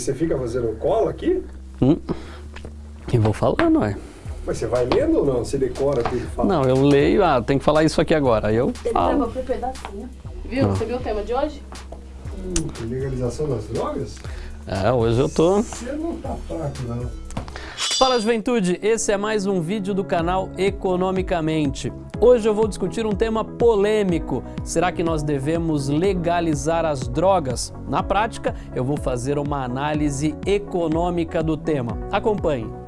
Você fica fazendo cola aqui? Hum. E vou falando, é. Mas você vai lendo ou não? Você decora tudo e fala? Não, eu leio, ah, tem que falar isso aqui agora. Aí eu Ele falo. levou pro pedacinho. Viu? Você viu o tema de hoje? Hum, legalização das drogas? É, hoje eu tô. Você não tá fraco, não. Fala juventude, esse é mais um vídeo do canal Economicamente. Hoje eu vou discutir um tema polêmico. Será que nós devemos legalizar as drogas? Na prática, eu vou fazer uma análise econômica do tema. Acompanhe.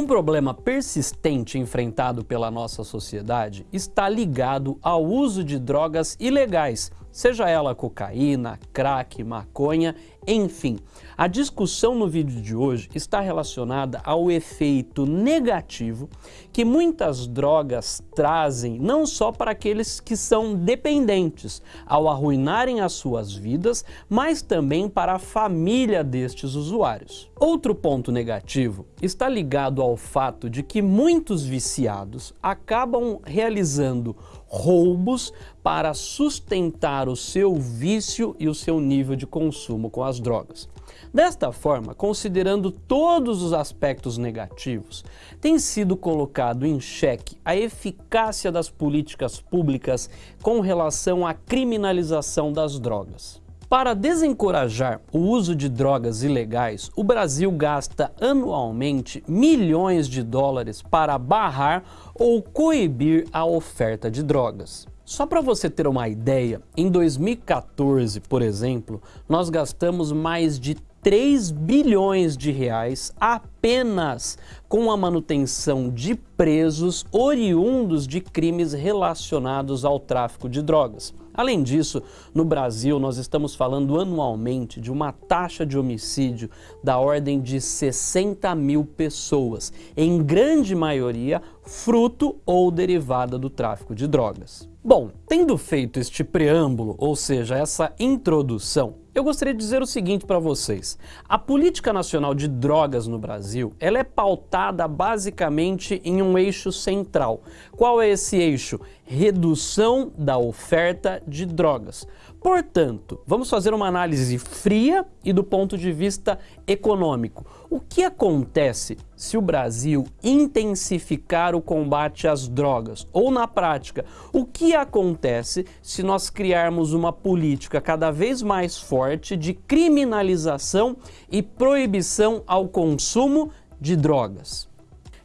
Um problema persistente enfrentado pela nossa sociedade está ligado ao uso de drogas ilegais, seja ela cocaína, crack, maconha, enfim. A discussão no vídeo de hoje está relacionada ao efeito negativo que muitas drogas trazem não só para aqueles que são dependentes ao arruinarem as suas vidas, mas também para a família destes usuários. Outro ponto negativo está ligado ao fato de que muitos viciados acabam realizando roubos para sustentar o seu vício e o seu nível de consumo com as drogas. Desta forma, considerando todos os aspectos negativos, tem sido colocado em xeque a eficácia das políticas públicas com relação à criminalização das drogas. Para desencorajar o uso de drogas ilegais, o Brasil gasta anualmente milhões de dólares para barrar ou coibir a oferta de drogas. Só para você ter uma ideia, em 2014, por exemplo, nós gastamos mais de 3 bilhões de reais apenas com a manutenção de presos oriundos de crimes relacionados ao tráfico de drogas. Além disso, no Brasil nós estamos falando anualmente de uma taxa de homicídio da ordem de 60 mil pessoas, em grande maioria fruto ou derivada do tráfico de drogas. Bom, tendo feito este preâmbulo, ou seja, essa introdução, eu gostaria de dizer o seguinte para vocês. A política nacional de drogas no Brasil, ela é pautada basicamente em um eixo central. Qual é esse eixo? Redução da oferta de drogas. Portanto, vamos fazer uma análise fria e do ponto de vista econômico. O que acontece se o Brasil intensificar o combate às drogas? Ou, na prática, o que acontece se nós criarmos uma política cada vez mais forte de criminalização e proibição ao consumo de drogas?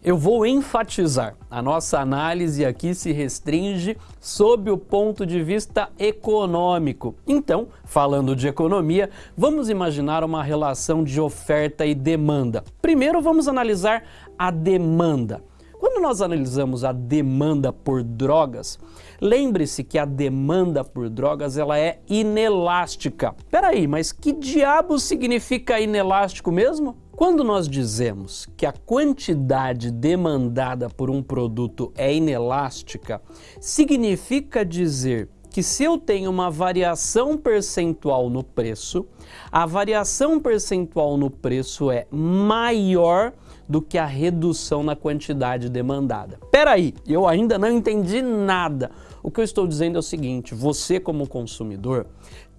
Eu vou enfatizar, a nossa análise aqui se restringe sob o ponto de vista econômico. Então, falando de economia, vamos imaginar uma relação de oferta e demanda. Primeiro vamos analisar a demanda. Quando nós analisamos a demanda por drogas, lembre-se que a demanda por drogas ela é inelástica. Peraí, mas que diabo significa inelástico mesmo? Quando nós dizemos que a quantidade demandada por um produto é inelástica, significa dizer que se eu tenho uma variação percentual no preço, a variação percentual no preço é maior do que a redução na quantidade demandada. Peraí, eu ainda não entendi nada. O que eu estou dizendo é o seguinte, você como consumidor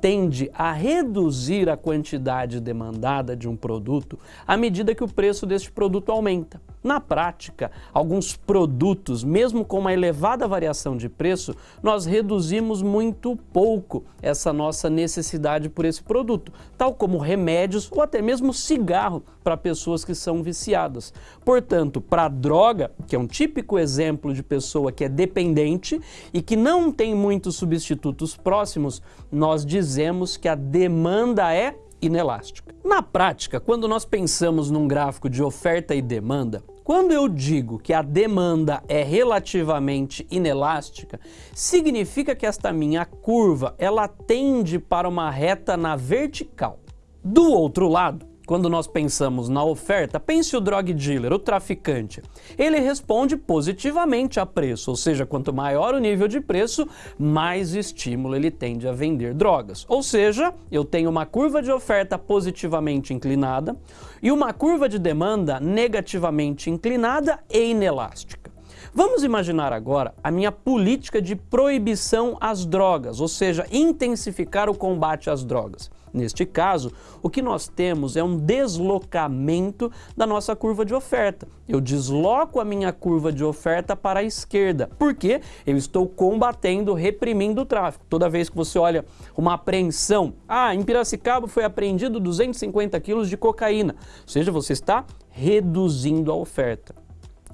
tende a reduzir a quantidade demandada de um produto à medida que o preço deste produto aumenta. Na prática, alguns produtos, mesmo com uma elevada variação de preço, nós reduzimos muito pouco essa nossa necessidade por esse produto, tal como remédios ou até mesmo cigarro para pessoas que são viciadas. Portanto, para a droga, que é um típico exemplo de pessoa que é dependente e que não tem muitos substitutos próximos, nós dizemos que a demanda é inelástica. Na prática, quando nós pensamos num gráfico de oferta e demanda, quando eu digo que a demanda é relativamente inelástica, significa que esta minha curva ela tende para uma reta na vertical. Do outro lado, quando nós pensamos na oferta, pense o drug dealer, o traficante. Ele responde positivamente a preço, ou seja, quanto maior o nível de preço, mais estímulo ele tende a vender drogas. Ou seja, eu tenho uma curva de oferta positivamente inclinada e uma curva de demanda negativamente inclinada e inelástica. Vamos imaginar agora a minha política de proibição às drogas, ou seja, intensificar o combate às drogas. Neste caso, o que nós temos é um deslocamento da nossa curva de oferta. Eu desloco a minha curva de oferta para a esquerda, porque eu estou combatendo, reprimindo o tráfico. Toda vez que você olha uma apreensão, ah, em Piracicaba foi apreendido 250 quilos de cocaína, ou seja, você está reduzindo a oferta.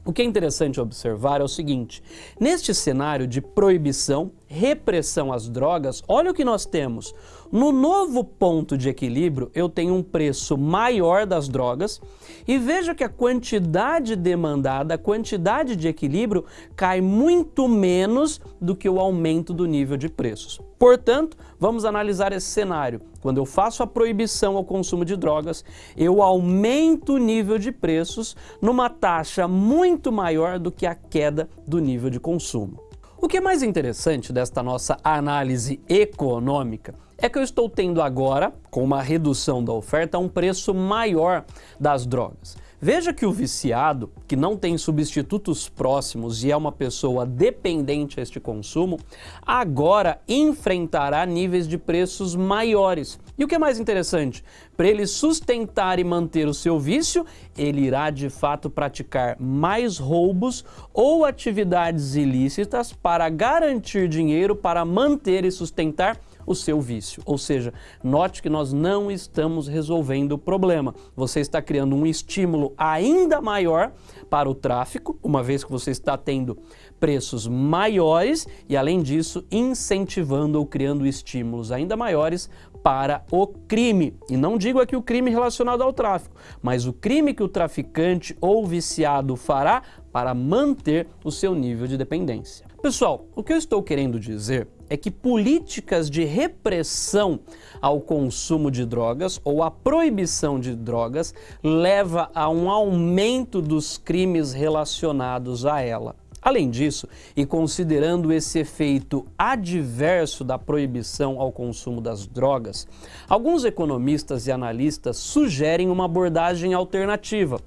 O que é interessante observar é o seguinte, neste cenário de proibição, repressão às drogas, olha o que nós temos. No novo ponto de equilíbrio, eu tenho um preço maior das drogas e veja que a quantidade demandada, a quantidade de equilíbrio cai muito menos do que o aumento do nível de preços. Portanto, vamos analisar esse cenário. Quando eu faço a proibição ao consumo de drogas, eu aumento o nível de preços numa taxa muito maior do que a queda do nível de consumo. O que é mais interessante desta nossa análise econômica é que eu estou tendo agora, com uma redução da oferta, um preço maior das drogas. Veja que o viciado, que não tem substitutos próximos e é uma pessoa dependente a este consumo, agora enfrentará níveis de preços maiores. E o que é mais interessante? Para ele sustentar e manter o seu vício, ele irá de fato praticar mais roubos ou atividades ilícitas para garantir dinheiro para manter e sustentar o seu vício. Ou seja, note que nós não estamos resolvendo o problema. Você está criando um estímulo ainda maior para o tráfico, uma vez que você está tendo preços maiores e, além disso, incentivando ou criando estímulos ainda maiores para o crime. E não digo aqui o crime relacionado ao tráfico, mas o crime que o traficante ou viciado fará para manter o seu nível de dependência. Pessoal, o que eu estou querendo dizer é que políticas de repressão ao consumo de drogas ou a proibição de drogas leva a um aumento dos crimes relacionados a ela. Além disso, e considerando esse efeito adverso da proibição ao consumo das drogas, alguns economistas e analistas sugerem uma abordagem alternativa,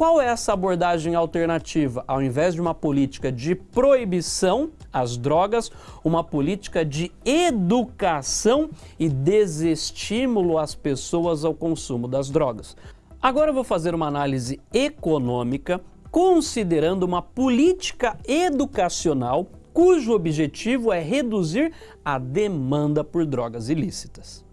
qual é essa abordagem alternativa? Ao invés de uma política de proibição às drogas, uma política de educação e desestímulo às pessoas ao consumo das drogas. Agora eu vou fazer uma análise econômica considerando uma política educacional cujo objetivo é reduzir a demanda por drogas ilícitas.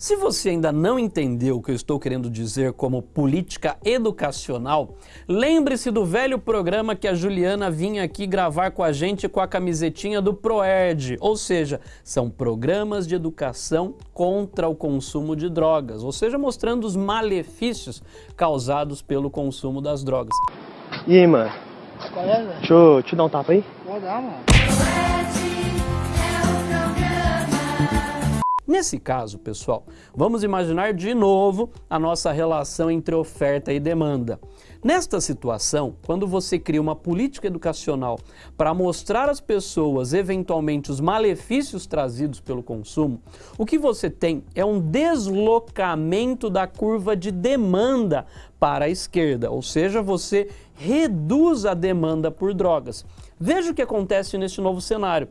Se você ainda não entendeu o que eu estou querendo dizer como política educacional, lembre-se do velho programa que a Juliana vinha aqui gravar com a gente com a camisetinha do ProERD, ou seja, são programas de educação contra o consumo de drogas, ou seja, mostrando os malefícios causados pelo consumo das drogas. E aí, mano? Qual é, velho? Deixa eu te dar um tapa aí? Pode dar, mano. Nesse caso, pessoal, vamos imaginar de novo a nossa relação entre oferta e demanda. Nesta situação, quando você cria uma política educacional para mostrar às pessoas eventualmente os malefícios trazidos pelo consumo, o que você tem é um deslocamento da curva de demanda para a esquerda, ou seja, você reduz a demanda por drogas. Veja o que acontece neste novo cenário.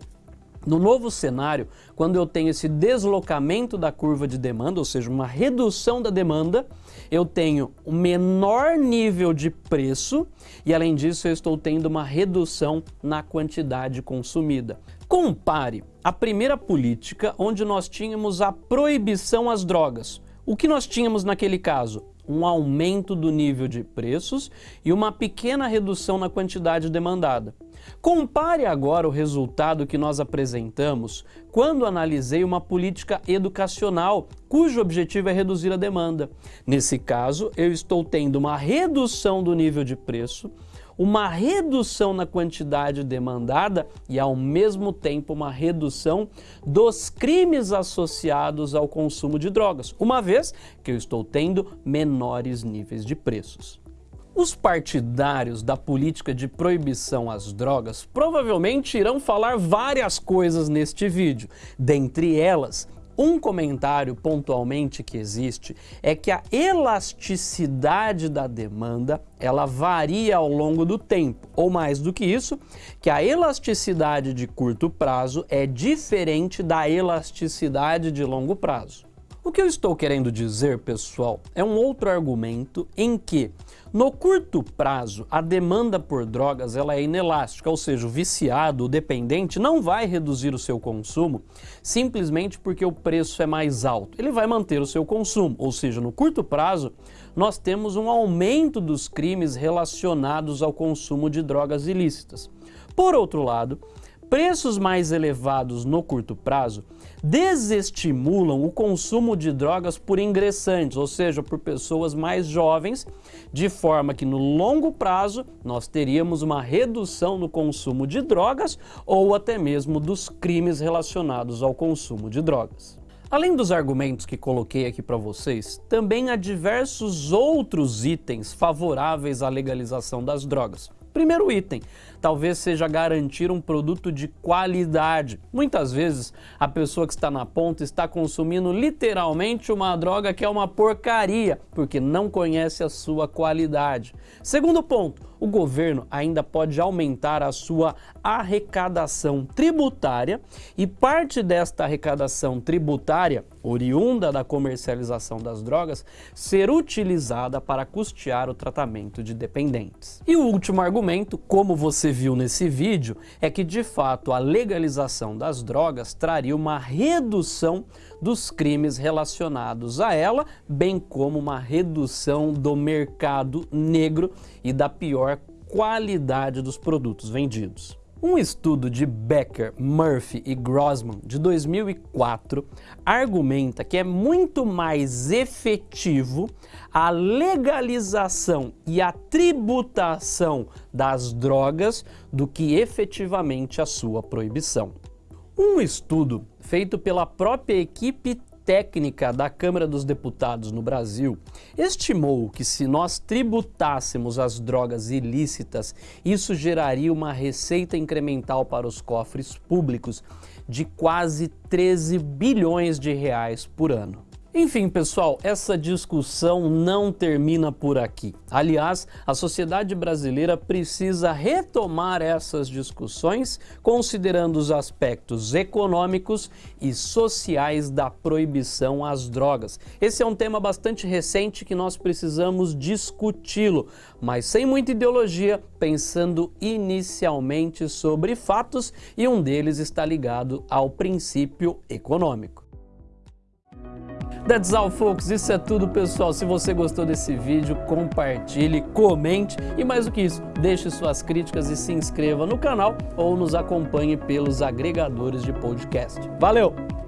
No novo cenário, quando eu tenho esse deslocamento da curva de demanda, ou seja, uma redução da demanda, eu tenho um menor nível de preço e, além disso, eu estou tendo uma redução na quantidade consumida. Compare a primeira política, onde nós tínhamos a proibição às drogas. O que nós tínhamos naquele caso? um aumento do nível de preços e uma pequena redução na quantidade demandada. Compare agora o resultado que nós apresentamos quando analisei uma política educacional cujo objetivo é reduzir a demanda. Nesse caso, eu estou tendo uma redução do nível de preço, uma redução na quantidade demandada e, ao mesmo tempo, uma redução dos crimes associados ao consumo de drogas, uma vez que eu estou tendo menores níveis de preços. Os partidários da política de proibição às drogas provavelmente irão falar várias coisas neste vídeo, dentre elas Um comentário pontualmente que existe é que a elasticidade da demanda ela varia ao longo do tempo, ou mais do que isso, que a elasticidade de curto prazo é diferente da elasticidade de longo prazo. O que eu estou querendo dizer, pessoal, é um outro argumento em que no curto prazo, a demanda por drogas ela é inelástica, ou seja, o viciado, o dependente, não vai reduzir o seu consumo simplesmente porque o preço é mais alto. Ele vai manter o seu consumo, ou seja, no curto prazo, nós temos um aumento dos crimes relacionados ao consumo de drogas ilícitas. Por outro lado, preços mais elevados no curto prazo desestimulam o consumo de drogas por ingressantes, ou seja, por pessoas mais jovens, de forma que no longo prazo nós teríamos uma redução no consumo de drogas ou até mesmo dos crimes relacionados ao consumo de drogas. Além dos argumentos que coloquei aqui para vocês, também há diversos outros itens favoráveis à legalização das drogas. Primeiro item, talvez seja garantir um produto de qualidade. Muitas vezes a pessoa que está na ponta está consumindo literalmente uma droga que é uma porcaria, porque não conhece a sua qualidade. Segundo ponto, o governo ainda pode aumentar a sua arrecadação tributária e parte desta arrecadação tributária, oriunda da comercialização das drogas, ser utilizada para custear o tratamento de dependentes. E o último argumento, como você viu nesse vídeo, é que de fato a legalização das drogas traria uma redução dos crimes relacionados a ela, bem como uma redução do mercado negro e da pior qualidade dos produtos vendidos. Um estudo de Becker, Murphy e Grossman de 2004 argumenta que é muito mais efetivo a legalização e a tributação das drogas do que efetivamente a sua proibição. Um estudo feito pela própria equipe técnica da Câmara dos Deputados no Brasil estimou que se nós tributássemos as drogas ilícitas, isso geraria uma receita incremental para os cofres públicos de quase 13 bilhões de reais por ano. Enfim, pessoal, essa discussão não termina por aqui. Aliás, a sociedade brasileira precisa retomar essas discussões considerando os aspectos econômicos e sociais da proibição às drogas. Esse é um tema bastante recente que nós precisamos discuti-lo, mas sem muita ideologia, pensando inicialmente sobre fatos e um deles está ligado ao princípio econômico. That's all, folks. Isso é tudo, pessoal. Se você gostou desse vídeo, compartilhe, comente e mais do que isso, deixe suas críticas e se inscreva no canal ou nos acompanhe pelos agregadores de podcast. Valeu!